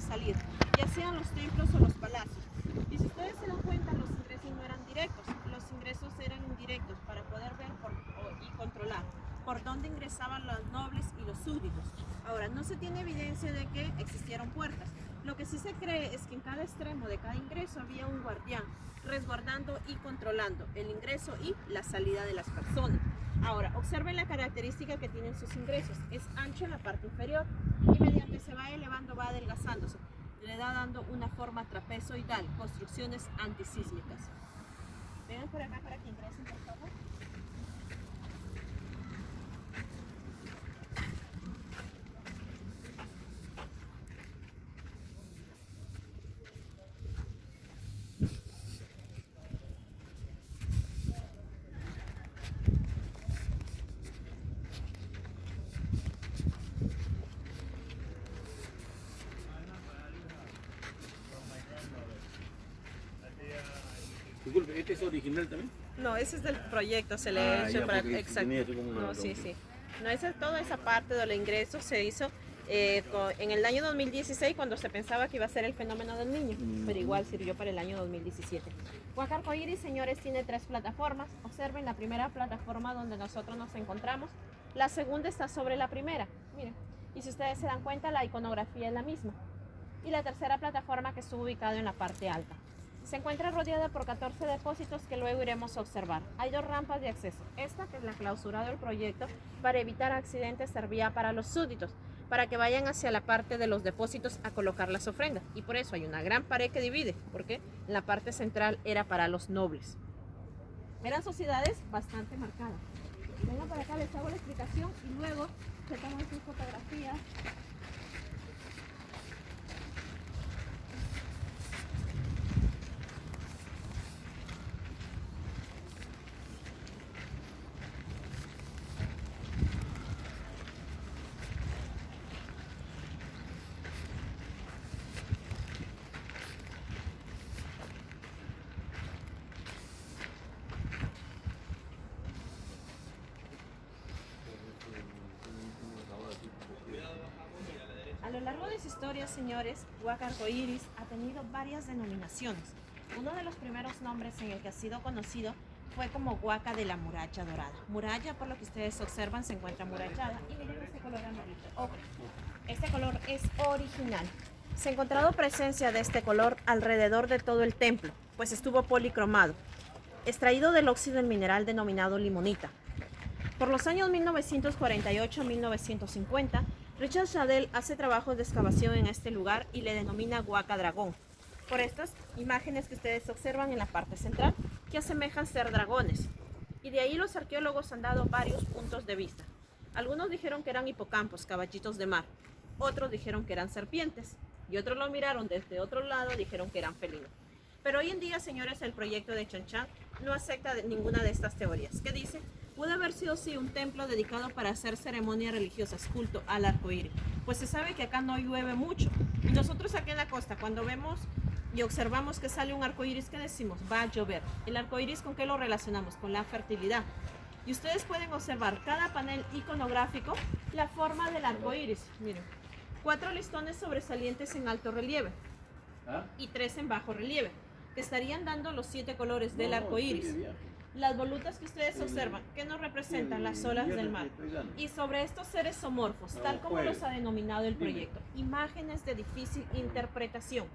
salir, ya sean los templos o los palacios. Y si ustedes se dan cuenta, los ingresos no eran directos, los ingresos eran indirectos para poder ver por- o- y controlar por dónde ingresaban los nobles y los súbditos. Ahora, no se tiene evidencia de que existieron puertas. Lo que sí se cree es que en cada extremo de cada ingreso había un guardián resguardando y controlando el ingreso y la salida de las personas. Ahora, observen la característica que tienen sus ingresos. Es ancho en la parte inferior y mediante se va elevando va adelgazándose. Le da dando una forma trapezoidal, construcciones antisísmicas. Vengan por acá para que ingresen, por favor. ¿Este es original también? No, ese es del proyecto, se le Ah, ha hecho ya, para... Exacto. No, sí, sí. No, esa, toda esa parte de los ingresos se hizo eh, co- en el año 2016 cuando se pensaba que iba a ser el fenómeno del niño, Mm. pero igual sirvió para el año 2017. Huacarco Iris, señores, tiene tres plataformas. Observen la primera plataforma donde nosotros nos encontramos. La segunda está sobre la primera, miren. Y si ustedes se dan cuenta, la iconografía es la misma. Y la tercera plataforma que estuvo ubicada en la parte alta. Se encuentra rodeada por 14 depósitos que luego iremos a observar. Hay dos rampas de acceso. Esta, que es la clausura del proyecto, para evitar accidentes, servía para los súbditos, para que vayan hacia la parte de los depósitos a colocar las ofrendas. Y por eso hay una gran pared que divide, porque la parte central era para los nobles. Eran sociedades bastante marcadas. Vengan para acá, les hago la explicación y luego se toman fotografías A lo largo de su historia, señores, Huaca Arcoíris ha tenido varias denominaciones. Uno de los primeros nombres en el que ha sido conocido fue como Huaca de la Muralla Dorada. Muralla, por lo que ustedes observan, se encuentra amurallada. Y miren este color amarillo, ocre. Este color es original. Se ha encontrado presencia de este color alrededor de todo el templo, pues estuvo policromado, extraído del óxido del mineral denominado limonita. Por los años 1948-1950, Richard Chadel hace trabajos de excavación en este lugar y le denomina Huaca Dragón. Por estas imágenes que ustedes observan en la parte central, que asemejan ser dragones. Y de ahí los arqueólogos han dado varios puntos de vista. Algunos dijeron que eran hipocampos, caballitos de mar. Otros dijeron que eran serpientes. Y otros lo miraron desde otro lado dijeron que eran felinos. Pero hoy en día, señores, el proyecto de Chanchan no acepta ninguna de estas teorías. ¿Qué dice? Pudo haber sido sí un templo dedicado para hacer ceremonias religiosas, culto al arco iris. Pues se sabe que acá no llueve mucho. Y nosotros aquí en la costa, cuando vemos y observamos que sale un arco iris, ¿qué decimos? Va a llover. El arco iris, ¿con qué lo relacionamos? Con la fertilidad. Y ustedes pueden observar cada panel iconográfico la forma del arco iris. Miren, cuatro listones sobresalientes en alto relieve ¿Ah? y tres en bajo relieve, que estarían dando los siete colores del arco iris. Las volutas que ustedes observan, que nos representan las olas del mar. Y sobre estos seres somorfos, tal como juegue. los ha denominado el proyecto, imágenes de difícil interpretación,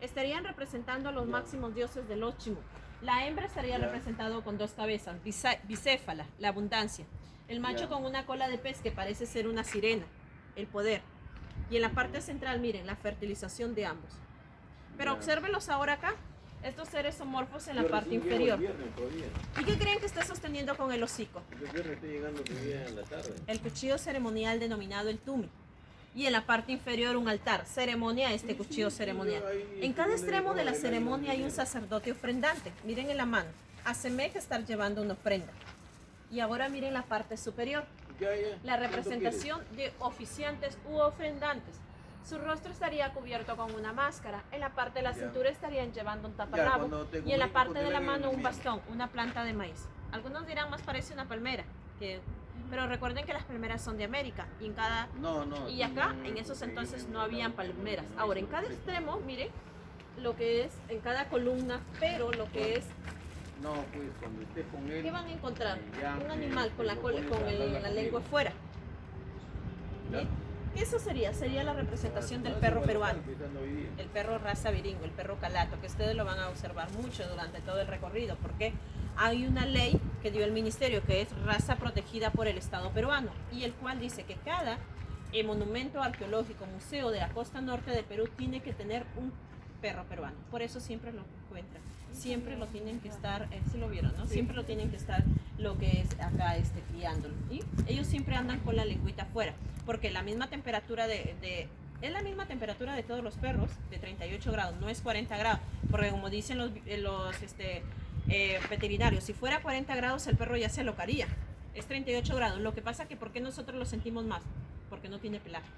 estarían representando a los máximos dioses del Ochimo. La hembra estaría Ya. representado con dos cabezas, bicéfala, la abundancia. El macho con una cola de pez que parece ser una sirena, el poder. Y en la parte central, miren, la fertilización de ambos. Pero Ya. obsérvenlos ahora acá, estos seres somorfos en la Yo parte inferior. viernes. ¿Y qué creen que está sosteniendo con el hocico? El en la tarde. Cuchillo ceremonial denominado el tumi. Y en la parte inferior un altar, ceremonia este cuchillo ceremonial. En cada extremo de la ceremonia hay un sacerdote ofrendante. Miren en la mano, asemeja estar llevando una ofrenda. Y ahora miren la parte superior, la ¿Cuánto representación de oficiantes u ofrendantes. Su rostro estaría cubierto con una máscara. En la parte de la Ya. cintura estarían llevando un taparrabo. Y en la parte te de la mano un bastón, una planta de maíz. Algunos dirán más parece una palmera, que Pero recuerden que las palmeras son de América y en cada No, no. y acá no, en esos en- entonces en- no habían palmeras. Ahora en cada extremo, miren lo que es en cada columna, pero lo que es No, pues cuando estés con él. ¿qué van a encontrar? Un pues, animal con la con a el- hablar la conmigo. lengua afuera. Ya. Eso sería, sería la representación del perro peruano. el perro raza viringo, el perro calato, que ustedes lo van a observar mucho durante todo el recorrido, porque hay una ley que dio el ministerio que es raza protegida por el Estado peruano y el cual dice que cada eh, monumento arqueológico, museo de la costa norte de Perú tiene que tener un perro peruano. Por eso siempre lo encuentran. Siempre lo tienen que estar, eh, si lo vieron, ¿no? Siempre lo tienen que estar lo que es acá este, criándolo. Y ellos siempre andan con la lengüita afuera, porque la misma temperatura de, es la misma temperatura de todos los perros, de 38 grados, no es 40 grados, porque como dicen los, eh, los este, eh, veterinarios, si fuera 40 grados el perro ya se alocaría. Es 38 grados. Lo que pasa que ¿por qué nosotros lo sentimos más? Porque no tiene pelaje.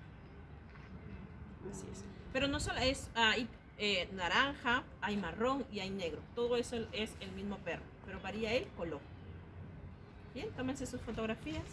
Así es. Pero no solo es, hay eh, naranja, hay marrón y hay negro. Todo eso es el mismo perro, pero varía el color. Bien, tómense sus fotografías.